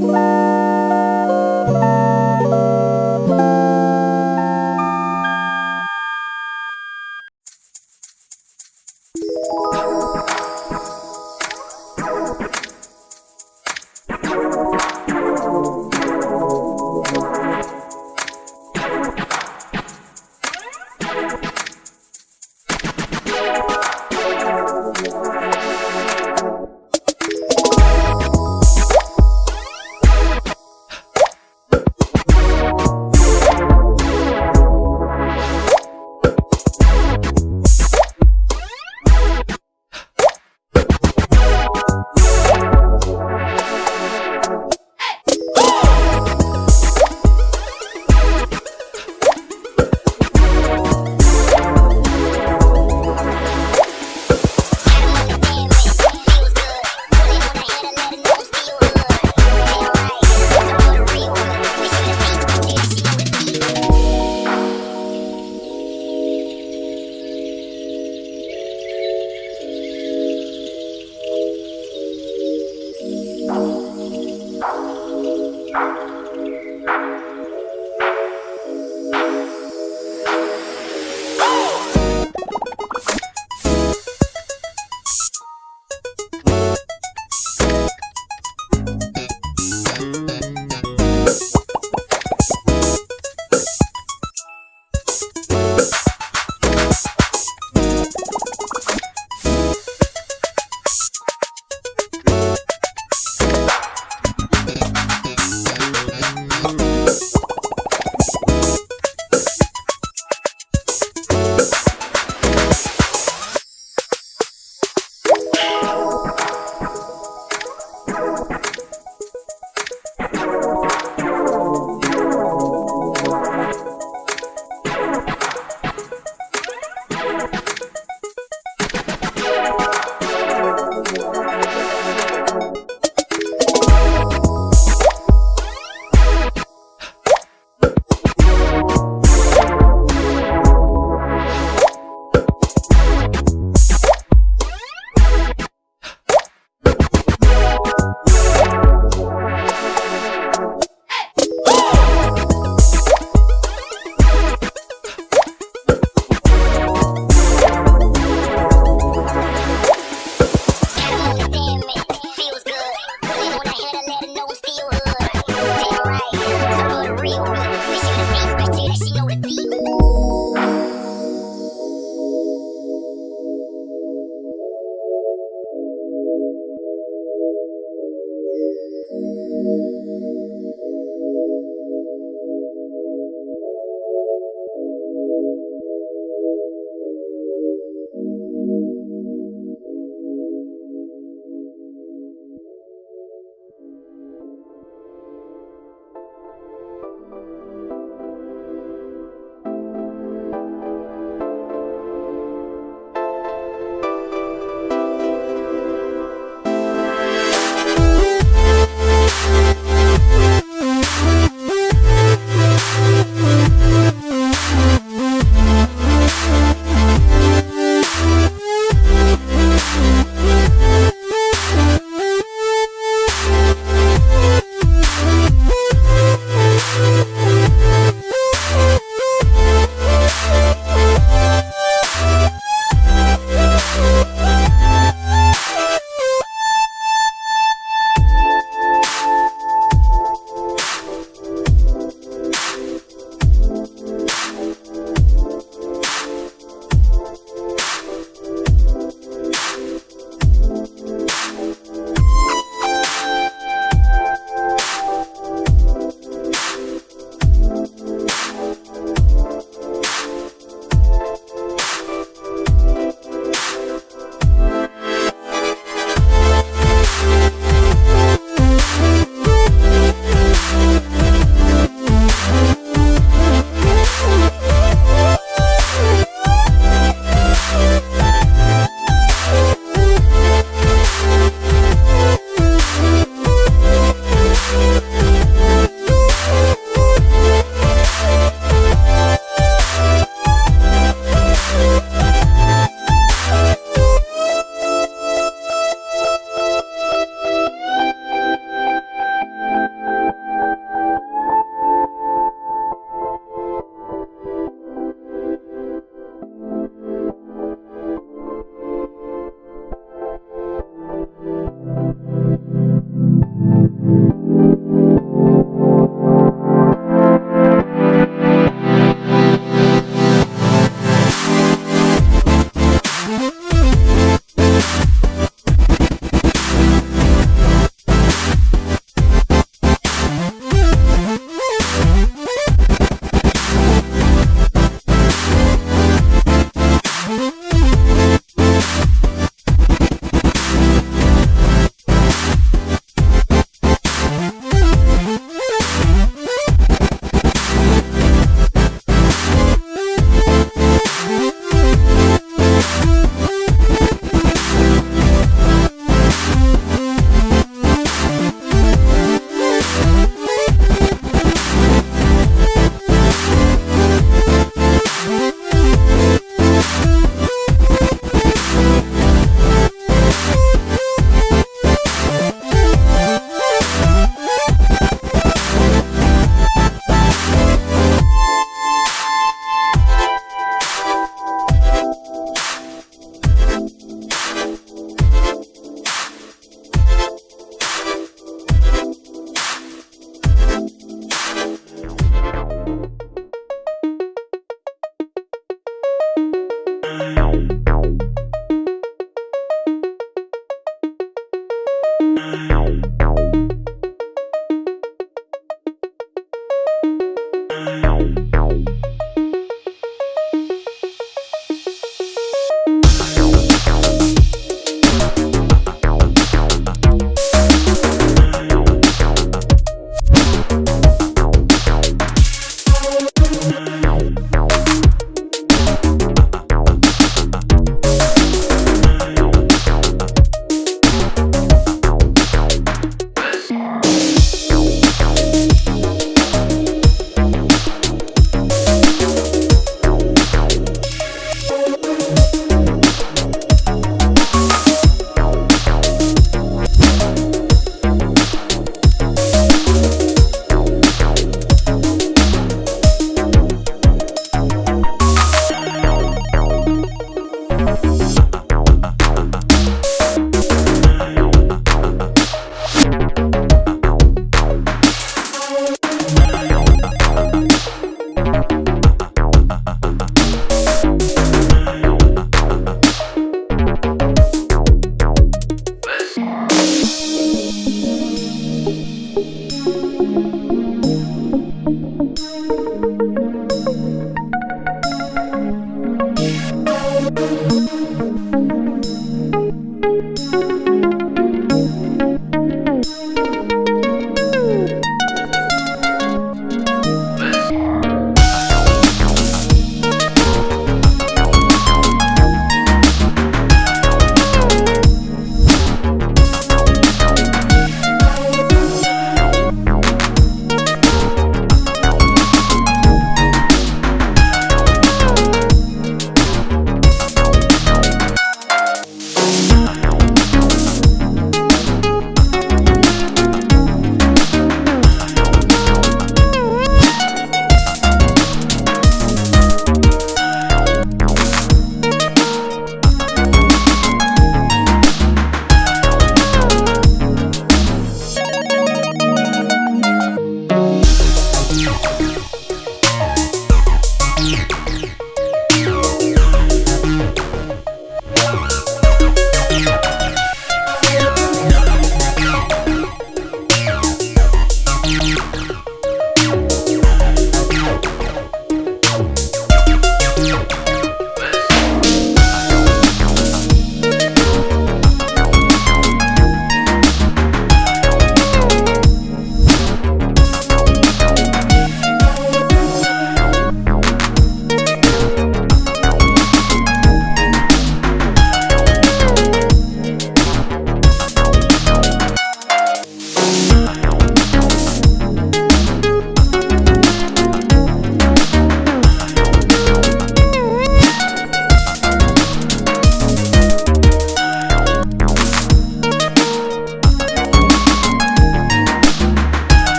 Bye.